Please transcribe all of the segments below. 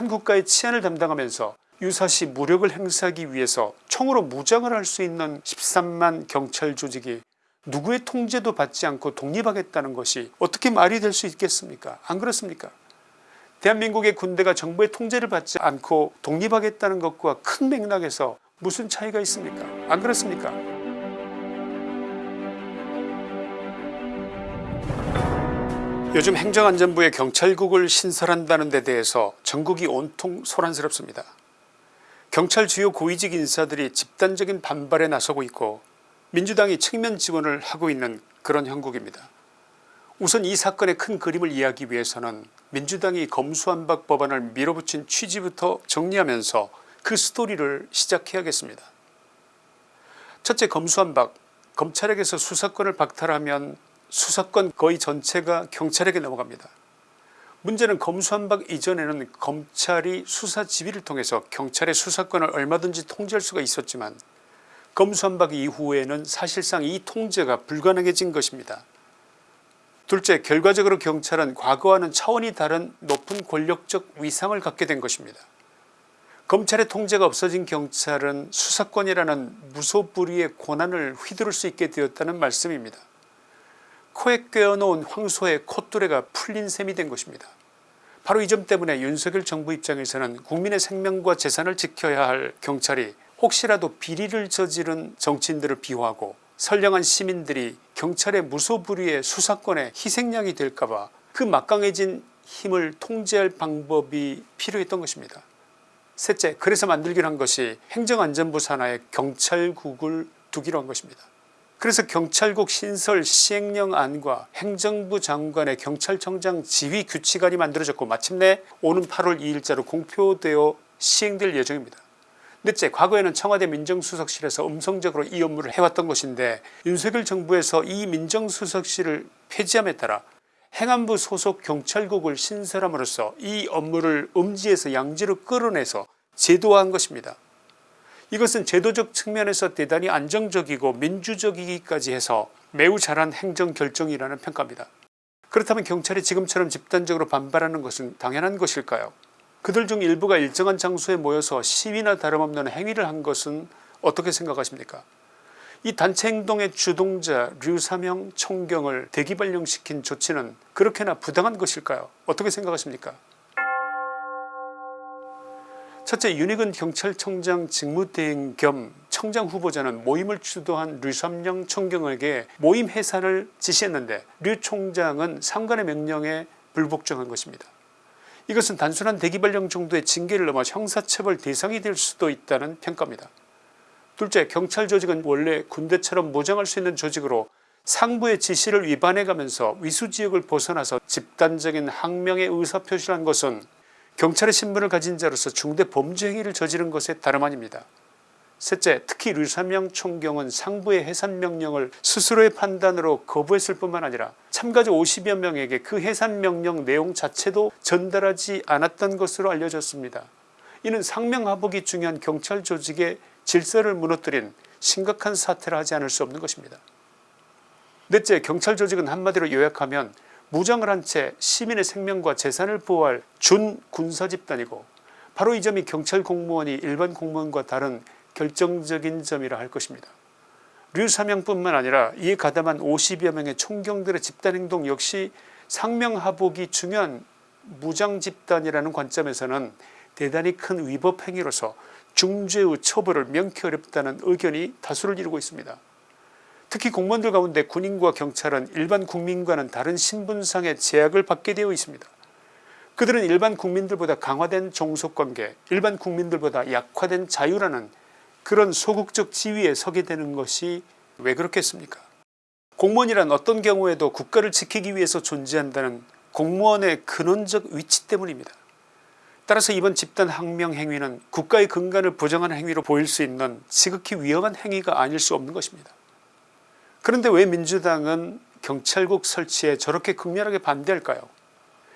한 국가의 치안을 담당하면서 유사시 무력을 행사하기 위해서 총으로 무장을 할 수 있는 13만 경찰 조직이 누구의 통제도 받지 않고 독립하겠다는 것이 어떻게 말이 될 수 있겠습니까? 안 그렇습니까? 대한민국의 군대가 정부의 통제를 받지 않고 독립하겠다는 것과 큰 맥락에서 무슨 차이가 있습니까? 안 그렇습니까 요즘 행정안전부의 경찰국을 신설한다는 데 대해서 전국이 온통 소란스럽습니다. 경찰 주요 고위직 인사들이 집단적인 반발에 나서고 있고 민주당이 측면 지원을 하고 있는 그런 형국입니다. 우선 이 사건의 큰 그림을 이해하기 위해서는 민주당이 검수완박 법안을 밀어붙인 취지부터 정리하면서 그 스토리를 시작해야겠습니다. 첫째 검수완박 검찰에게서 수사권을 박탈하면 수사권 거의 전체가 경찰에게 넘어갑니다. 문제는 검수완박 이전에는 검찰이 수사 지휘를 통해서 경찰의 수사권을 얼마든지 통제할 수가 있었지만 검수완박 이후에는 사실상 이 통제가 불가능해진 것입니다. 둘째 결과적으로 경찰은 과거와는 차원이 다른 높은 권력적 위상을 갖게 된 것입니다. 검찰의 통제가 없어진 경찰은 수사권이라는 무소불위의 권한을 휘두를 수 있게 되었다는 말씀입니다. 코에 꿰어놓은 황소의 콧뚜레가 풀린 셈이 된 것입니다. 바로 이 점 때문에 윤석열 정부 입장에서는 국민의 생명과 재산을 지켜야 할 경찰이 혹시라도 비리를 저지른 정치인들을 비호하고 선량한 시민들이 경찰의 무소불위의 수사권의 희생양이 될까봐 그 막강해진 힘을 통제할 방법이 필요했던 것입니다. 셋째 그래서 만들기로 한 것이 행정안전부 산하에 경찰국을 두기로 한 것입니다. 그래서 경찰국 신설 시행령안과 행정부 장관의 경찰청장 지휘 규칙안이 만들어졌고 마침내 오는 8월 2일자로 공표되어 시행될 예정입니다. 넷째 과거에는 청와대 민정수석실에서 음성적으로 이 업무를 해왔던 것인데 윤석열 정부에서 이 민정수석실을 폐지함에 따라 행안부 소속 경찰국을 신설함으로써 이 업무를 음지에서 양지로 끌어내서 제도화한 것입니다. 이것은 제도적 측면에서 대단히 안정적이고 민주적이기까지 해서 매우 잘한 행정결정이라는 평가입니다. 그렇다면 경찰이 지금처럼 집단적으로 반발하는 것은 당연한 것일까요? 그들 중 일부가 일정한 장소에 모여서 시위나 다름없는 행위를 한 것은 어떻게 생각하십니까? 이 단체 행동의 주동자 류사명 총경을 대기발령시킨 조치는 그렇게나 부당한 것일까요? 어떻게 생각하십니까 첫째 윤희근 경찰청장 직무대행 겸 청장 후보자는 모임을 주도한 류삼영 총경에게 모임 해산을 지시했는데 류 총장은 상관의 명령에 불복종한 것입니다. 이것은 단순한 대기발령 정도의 징계를 넘어 형사처벌 대상이 될 수도 있다는 평가입니다. 둘째 경찰 조직은 원래 군대처럼 무장할 수 있는 조직으로 상부의 지시를 위반해가면서 위수지역을 벗어나서 집단적인 항명의 의사표시를 한 것은 경찰의 신분을 가진 자로서 중대 범죄 행위를 저지른 것에 다름 아닙니다. 셋째 특히 류삼영 총경은 상부의 해산명령을 스스로의 판단으로 거부했을 뿐만 아니라 참가자 50여 명에게 그 해산명령 내용 자체도 전달하지 않았던 것으로 알려졌습니다. 이는 상명하복이 중요한 경찰 조직의 질서를 무너뜨린 심각한 사태라 하지 않을 수 없는 것입니다. 넷째 경찰 조직은 한마디로 요약하면 무장을 한 채 시민의 생명과 재산을 보호할 준군사집단이고 바로 이 점이 경찰 공무원이 일반 공무원과 다른 결정적인 점이라 할 것입니다. 류사명뿐만 아니라 이에 가담한 50여 명의 총경들의 집단행동 역시 상명하복이 중요한 무장집단이라는 관점에서는 대단히 큰 위법 행위로서 중죄의 처벌을 명쾌 어렵다는 의견이 다수를 이루고 있습니다. 특히 공무원들 가운데 군인과 경찰은 일반 국민과는 다른 신분상의 제약을 받게 되어 있습니다. 그들은 일반 국민들보다 강화된 종속관계 일반 국민들보다 약화된 자유라는 그런 소극적 지위에 서게 되는 것이 왜 그렇겠습니까 공무원이란 어떤 경우에도 국가를 지키기 위해서 존재한다는 공무원의 근원적 위치 때문입니다. 따라서 이번 집단 항명 행위는 국가의 근간을 부정하는 행위로 보일 수 있는 지극히 위험한 행위가 아닐 수 없는 것입니다. 그런데 왜 민주당은 경찰국 설치에 저렇게 극렬하게 반대할까요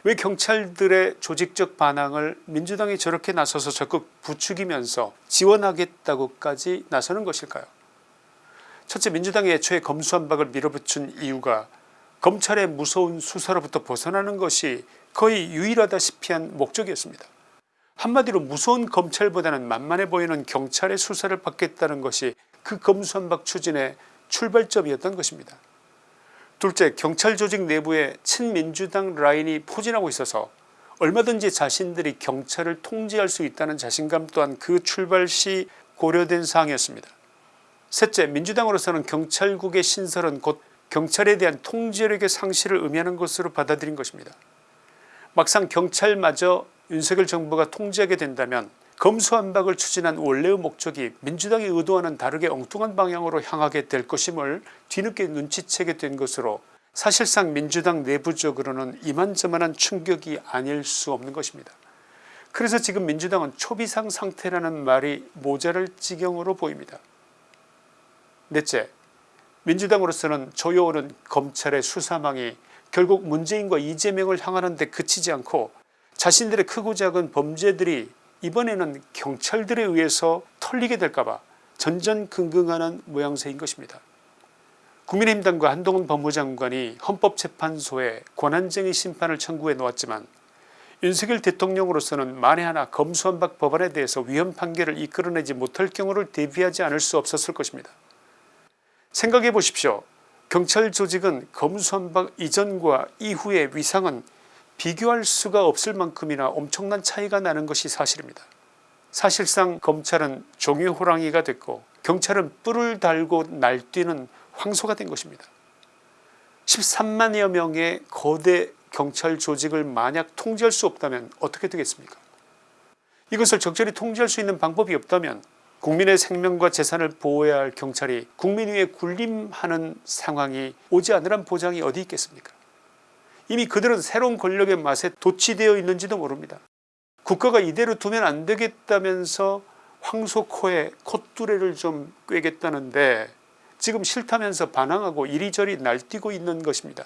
왜 경찰들의 조직적 반항을 민주당이 저렇게 나서서 적극 부추기면서 지원하겠다고까지 나서는 것일까요 첫째 민주당이 애초에 검수완박을 밀어붙인 이유가 검찰의 무서운 수사로부터 벗어나는 것이 거의 유일하다시피 한 목적이었습니다. 한마디로 무서운 검찰보다는 만만해 보이는 경찰의 수사를 받겠다는 것이 그 검수한박 추진의 출발점이었던 것입니다. 둘째 경찰 조직 내부에 친민주당 라인이 포진하고 있어서 얼마든지 자신들이 경찰을 통제할 수 있다는 자신감 또한 그 출발 시 고려된 사항이었습니다. 셋째 민주당으로서는 경찰국의 신설은 곧 경찰에 대한 통제력의 상실을 의미하는 것으로 받아들인 것입니다. 막상 경찰마저 윤석열 정부가 통제하게 된다면 검수완박을 추진한 원래의 목적이 민주당이 의도와는 다르게 엉뚱한 방향으로 향하게 될 것임을 뒤늦게 눈치채게 된 것으로 사실상 민주당 내부적으로는 이만저만한 충격이 아닐 수 없는 것입니다. 그래서 지금 민주당은 초비상 상태라는 말이 모자랄 지경으로 보입니다. 넷째 민주당으로서는 조여오는 검찰의 수사망이 결국 문재인과 이재명을 향하는 데 그치지 않고 자신들의 크고 작은 범죄들이 이번에는 경찰들에 의해서 털리게 될까봐 전전긍긍하는 모양새인 것입니다. 국민의힘당과 한동훈 법무장관이 헌법재판소에 권한쟁의 심판을 청구해 놓았지만 윤석열 대통령으로서는 만에 하나 검수완박 법안에 대해서 위헌 판결을 이끌어내지 못할 경우를 대비하지 않을 수 없었을 것입니다. 생각해 보십시오. 경찰 조직은 검수완박 이전과 이후의 위상은 비교할 수가 없을 만큼이나 엄청난 차이가 나는 것이 사실입니다. 사실상 검찰은 종이 호랑이가 됐고 경찰은 뿔을 달고 날뛰는 황소가 된 것입니다. 13만여 명의 거대 경찰 조직을 만약 통제할 수 없다면 어떻게 되겠습니까 이것을 적절히 통제할 수 있는 방법이 없다면 국민의 생명과 재산을 보호해야 할 경찰이 국민 위에 군림하는 상황이 오지 않으란 보장이 어디 있겠습니까 이미 그들은 새로운 권력의 맛에 도취되어 있는지도 모릅니다. 국가가 이대로 두면 안 되겠다면서 황소 코에 콧두레를 좀 꿰겠다는데 지금 싫다면서 반항하고 이리저리 날뛰고 있는 것입니다.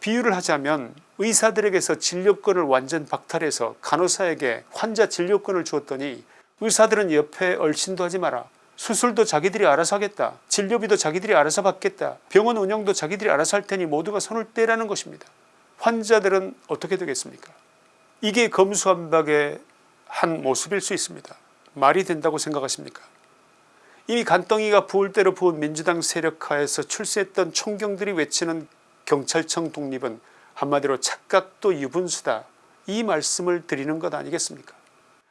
비유를 하자면 의사들에게서 진료권을 완전 박탈해서 간호사에게 환자 진료권을 주었더니 의사들은 옆에 얼씬도 하지 마라 수술도 자기들이 알아서 하겠다. 진료비도 자기들이 알아서 받겠다. 병원 운영도 자기들이 알아서 할 테니 모두가 손을 떼라는 것입니다. 환자들은 어떻게 되겠습니까? 이게 검수완박의 한 모습일 수 있습니다. 말이 된다고 생각하십니까? 이미 간덩이가 부을 대로 부은 민주당 세력하에서 출세했던 총경들이 외치는 경찰청 독립은 한마디로 착각도 유분수다. 이 말씀을 드리는 것 아니겠습니까?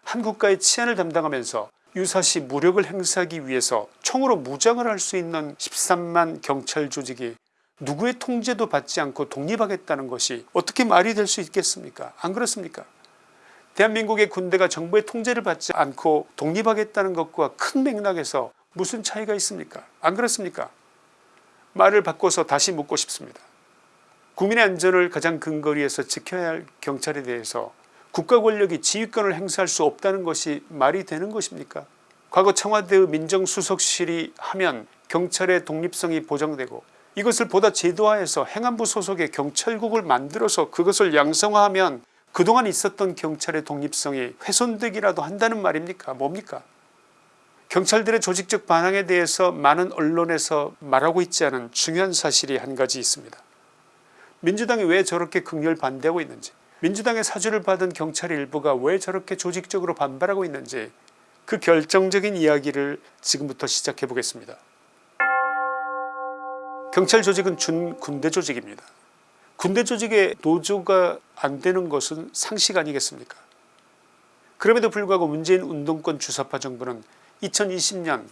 한 국가의 치안을 담당하면서 유사시 무력을 행사하기 위해서 총으로 무장을 할 수 있는 13만 경찰 조직이 누구의 통제도 받지 않고 독립하겠다는 것이 어떻게 말이 될 수 있겠습니까? 안 그렇습니까? 대한민국의 군대가 정부의 통제를 받지 않고 독립하겠다는 것과 큰 맥락에서 무슨 차이가 있습니까? 안 그렇습니까? 말을 바꿔서 다시 묻고 싶습니다. 국민의 안전을 가장 근거리에서 지켜야 할 경찰에 대해서 국가 권력이 지휘권을 행사할 수 없다는 것이 말이 되는 것입니까? 과거 청와대의 민정수석실이 하면 경찰의 독립성이 보장되고 이것을 보다 제도화해서 행안부 소속의 경찰국을 만들어서 그것을 양성화하면 그동안 있었던 경찰의 독립성이 훼손되기라도 한다는 말입니까? 뭡니까? 경찰들의 조직적 반항에 대해서 많은 언론에서 말하고 있지 않은 중요한 사실이 한 가지 있습니다. 민주당이 왜 저렇게 극렬 반대하고 있는지 민주당의 사주를 받은 경찰 일부가 왜 저렇게 조직적으로 반발하고 있는지 그 결정적인 이야기를 지금부터 시작해 보겠습니다. 경찰 조직은 준 군대 조직입니다. 군대 조직의 노조가 안 되는 것은 상식 아니겠습니까 그럼에도 불구하고 문재인 운동권 주사파 정부는 2020년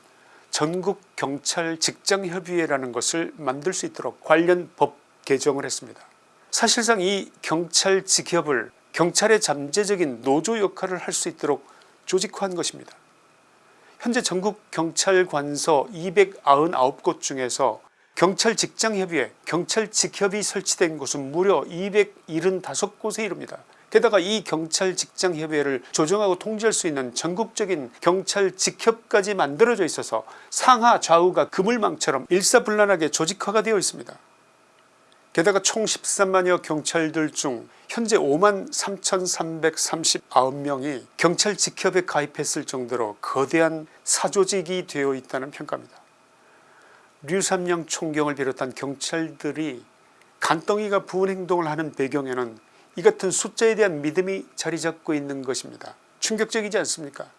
전국경찰 직장협의회라는 것을 만들 수 있도록 관련 법 개정을 했습니다. 사실상 이 경찰 직협을 경찰의 잠재적인 노조 역할을 할 수 있도록 조직화한 것입니다. 현재 전국 경찰관서 299곳 중에서 경찰 직장협의회 경찰 직협이 설치된 곳은 무려 275곳에 이릅니다. 게다가 이 경찰 직장협의회를 조정하고 통제할 수 있는 전국적인 경찰 직협까지 만들어져 있어서 상하 좌우가 그물망처럼 일사불란하게 조직화가 되어 있습니다. 게다가 총 13만여 경찰들 중 현재 5만 3339명이 경찰 직협에 가입했을 정도로 거대한 사조직이 되어 있다는 평가입니다. 류삼영 총경을 비롯한 경찰들이 간덩이가 부은 행동을 하는 배경에는 이 같은 숫자에 대한 믿음이 자리잡고 있는 것입니다. 충격적이지 않습니까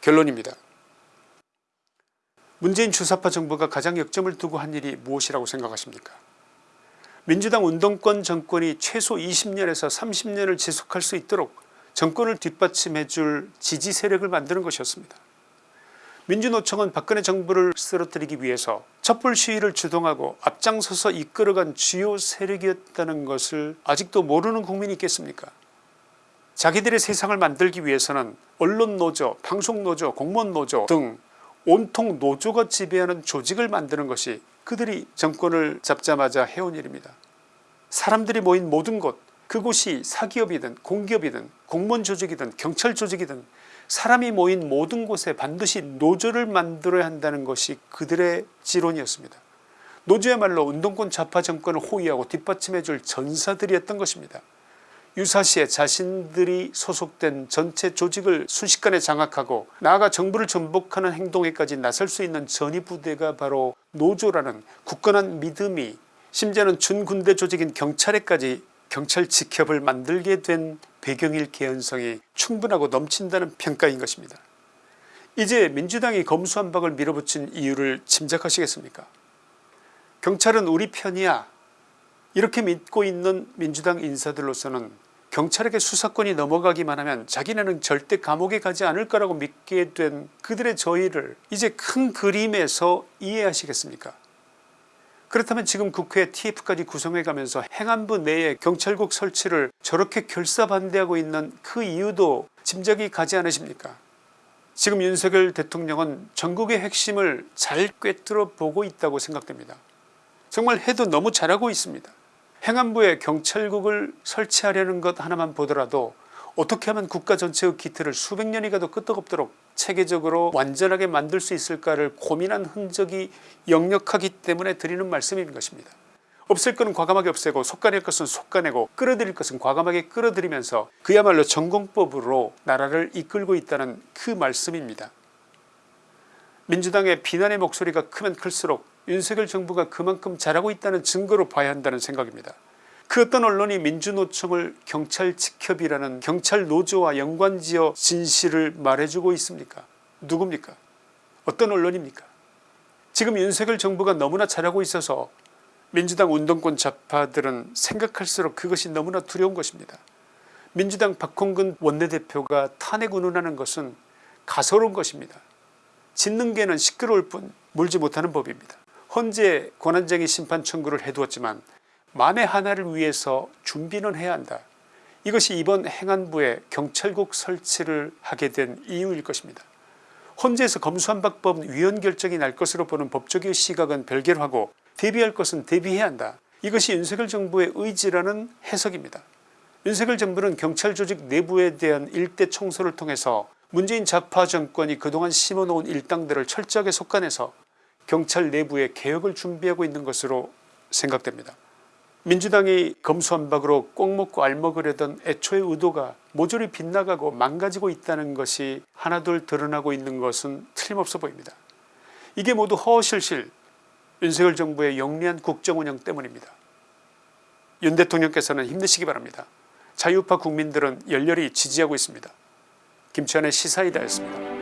결론입니다. 문재인 주사파 정부가 가장 역점을 두고 한 일이 무엇이라고 생각하십니까 민주당 운동권 정권이 최소 20년에서 30년을 지속할 수 있도록 정권을 뒷받침해 줄 지지 세력을 만드는 것이었습니다. 민주노총은 박근혜 정부를 쓰러뜨리기 위해서 촛불 시위를 주동하고 앞장서서 이끌어간 주요 세력이었다는 것을 아직도 모르는 국민이 있겠습니까 자기들의 세상을 만들기 위해서는 언론노조, 방송노조, 공무원노조 등 온통 노조가 지배하는 조직을 만드는 것이 그들이 정권을 잡자마자 해온 일입니다. 사람들이 모인 모든 곳 그곳이 사기업이든 공기업이든 공무원 조직이든 경찰 조직이든 사람이 모인 모든 곳에 반드시 노조를 만들어야 한다는 것이 그들의 지론이었습니다. 노조야말로 운동권 좌파 정권을 호위하고 뒷받침해 줄 전사들이었던 것입니다. 유사시에 자신들이 소속된 전체 조직을 순식간에 장악하고 나아가 정부를 전복하는 행동에까지 나설 수 있는 전위부대가 바로 노조라는 굳건한 믿음이 심지어는 준군대 조직인 경찰에까지 경찰 직협을 만들게 된 배경일 개연성이 충분하고 넘친다는 평가인 것입니다. 이제 민주당이 검수한박을 밀어붙인 이유를 짐작하시겠습니까 경찰은 우리 편이야 이렇게 믿고 있는 민주당 인사들로서는 경찰에게 수사권이 넘어가기만 하면 자기네는 절대 감옥에 가지 않을 거라고 믿게 된 그들의 저희를 이제 큰 그림에서 이해하시겠습니까? 그렇다면 지금 국회 TF까지 구성해가면서 행안부 내에 경찰국 설치를 저렇게 결사반대하고 있는 그 이유도 짐작이 가지 않으십니까? 지금 윤석열 대통령은 전국의 핵심을 잘 꿰뚫어 보고 있다고 생각됩니다. 정말 해도 너무 잘하고 있습니다 행안부에 경찰국을 설치하려는 것 하나만 보더라도 어떻게 하면 국가 전체의 기틀을 수백 년이 가도 끄떡없도록 체계적으로 완전하게 만들 수 있을까를 고민한 흔적이 역력하기 때문에 드리는 말씀인 것입니다. 없앨 것은 과감하게 없애고 속가낼 것은 속가내고 끌어들일 것은 과감하게 끌어들이면서 그야말로 전공법으로 나라를 이끌고 있다는 그 말씀입니다. 민주당의 비난의 목소리가 크면 클수록 윤석열 정부가 그만큼 잘하고 있다는 증거로 봐야 한다는 생각입니다. 그 어떤 언론이 민주노총을 경찰 직협이라는 경찰 노조와 연관지어 진실을 말해주고 있습니까 누굽니까 어떤 언론입니까 지금 윤석열 정부가 너무나 잘하고 있어서 민주당 운동권 좌파들은 생각할수록 그것이 너무나 두려운 것입니다. 민주당 박홍근 원내대표가 탄핵 운운하는 것은 가소로운 것입니다. 짖는 개는 시끄러울 뿐 물지 못하는 법입니다. 헌재 권한쟁의 심판 청구를 해두었지만 만에 하나를 위해서 준비는 해야 한다. 이것이 이번 행안부에 경찰국 설치를 하게 된 이유일 것입니다. 헌재에서 검수한박법 위헌 결정이 날 것으로 보는 법적의 시각은 별개로 하고 대비할 것은 대비해야 한다. 이것이 윤석열 정부의 의지라는 해석입니다. 윤석열 정부는 경찰 조직 내부에 대한 일대 청소를 통해서 문재인 좌파 정권이 그동안 심어놓은 일당들을 철저하게 속간해서 경찰 내부에 개혁을 준비하고 있는 것으로 생각됩니다. 민주당이 검수한박으로 꼭 먹고 알먹으려던 애초의 의도가 모조리 빗나가고 망가지고 있다는 것이 하나둘 드러나고 있는 것은 틀림없어 보입니다. 이게 모두 허실실 윤석열 정부의 영리한 국정운영 때문입니다. 윤 대통령께서는 힘내시기 바랍니다. 자유파 국민들은 열렬히 지지하고 있습니다. 김치환의 시사이다였습니다.